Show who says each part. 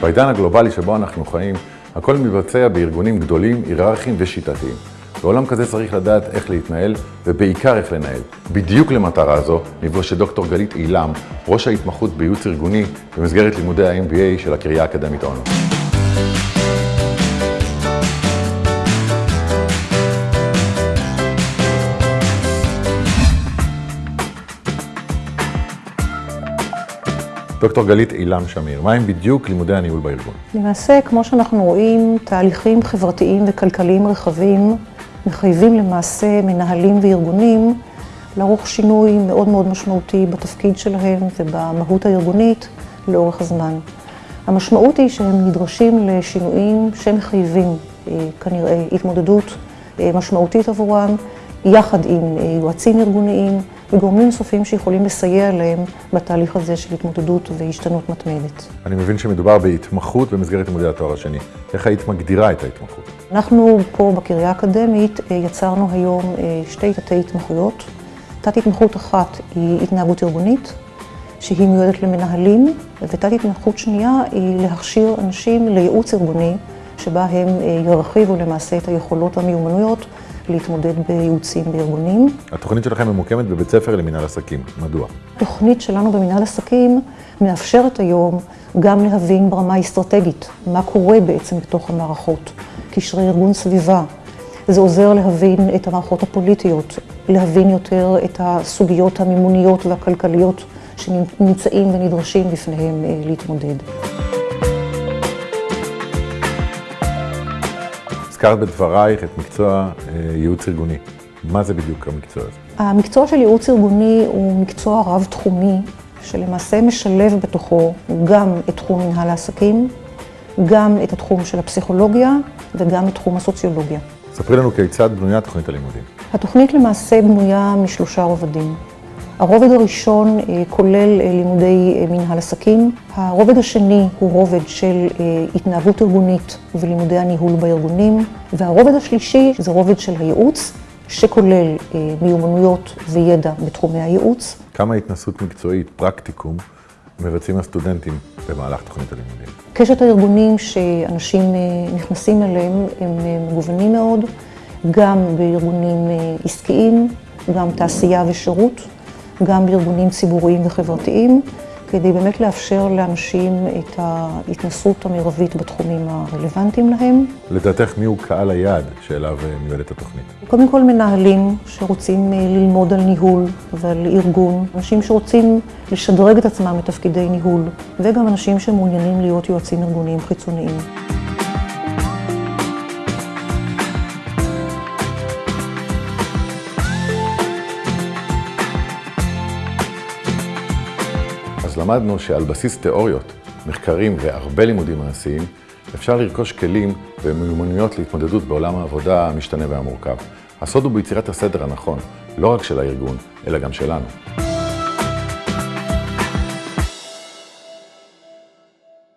Speaker 1: בעידן הגלובלי שבו אנחנו חיים, הכל מתבצע בארגונים גדולים, היררכיים ושיטתיים. בעולם כזה צריך לדעת איך להתנהל, ובעיקר איך לנהל. בדיוק למטרה הזו נפגוש את דוקטור גלית אילם, ראש ההתמחות בייעוץ ארגוני במסגרת לימודי ה-MBA של הקריה האקדמית אונו. דוקטור גלית אילם שמיר, מהם בדיוק לימודי הניהול בארגון?
Speaker 2: למעשה, כמו שאנחנו רואים, תהליכים חברתיים וכלכליים רחבים מחייבים למעשה מנהלים וארגונים לערוך שינוי מאוד מאוד משמעותי בתפקיד שלהם ובמהות הארגונית לאורך הזמן. המשמעות היא שהם נדרשים לשינויים שמחייבים כנראה התמודדות משמעותית עבורם, יחד עם יועצים ארגוניים וגורמים נוספים שיכולים לסייע להם בתהליך הזה של התמודדות והשתנות מתמדת.
Speaker 1: אני מבין שמדובר בהתמחות במסגרת לימודי התואר השני. איך היית מגדירה את ההתמחות?
Speaker 2: אנחנו פה בקריה האקדמית יצרנו היום שתי תתי התמחויות. תת התמחות אחת היא התנהגות ארגונית, שהיא מיועדת למנהלים, ותת התמחות שנייה היא להכשיר אנשים לייעוץ ארגוני, שבה הם ירחיבו למעשה את היכולות והמיומנויות להתמודד בייעוצים בארגונים.
Speaker 1: התוכנית שלכם ממוקמת בבית ספר למנהל עסקים, מדוע?
Speaker 2: התוכנית שלנו במנהל עסקים מאפשרת היום גם להבין ברמה האסטרטגית מה קורה בעצם בתוך המערכות, קשרי ארגון סביבה. זה עוזר להבין את המערכות הפוליטיות, להבין יותר את הסוגיות המימוניות והכלכליות שנמצאים ונדרשים בפניהם להתמודד.
Speaker 1: הזכרת בדברייך את מקצוע ייעוץ ארגוני. מה זה בדיוק המקצוע הזה?
Speaker 2: המקצוע של ייעוץ ארגוני הוא מקצוע רב-תחומי, שלמעשה משלב בתוכו גם את תחום מנהל העסקים, גם את התחום של הפסיכולוגיה וגם את תחום הסוציולוגיה.
Speaker 1: ספרי לנו כיצד בנויה תוכנית הלימודים.
Speaker 2: התוכנית למעשה בנויה משלושה רובדים. הרובד הראשון כולל לימודי מנהל עסקים, הרובד השני הוא רובד של התנהגות ארגונית ולימודי הניהול בארגונים, והרובד השלישי זה רובד של הייעוץ, שכולל מיומנויות וידע בתחומי הייעוץ.
Speaker 1: כמה התנסות מקצועית, פרקטיקום, מבצעים הסטודנטים במהלך תוכנית הלימודים?
Speaker 2: קשת הארגונים שאנשים נכנסים אליהם הם מגוונים מאוד, גם בארגונים עסקיים, גם תעשייה ושירות. גם בארגונים ציבוריים וחברתיים, כדי באמת לאפשר לאנשים את ההתנסות המרבית בתחומים הרלוונטיים להם.
Speaker 1: לדעתך מיהו קהל היעד שאליו מיועדת התוכנית?
Speaker 2: קודם כל מנהלים שרוצים ללמוד על ניהול ועל ארגון, אנשים שרוצים לשדרג את עצמם לתפקידי ניהול, וגם אנשים שמעוניינים להיות יועצים ארגוניים חיצוניים.
Speaker 1: אז למדנו שעל בסיס תיאוריות, מחקרים והרבה לימודים מעשיים, אפשר לרכוש כלים ומיומנויות להתמודדות בעולם העבודה המשתנה והמורכב. הסוד הוא ביצירת הסדר הנכון, לא רק של הארגון, אלא גם שלנו.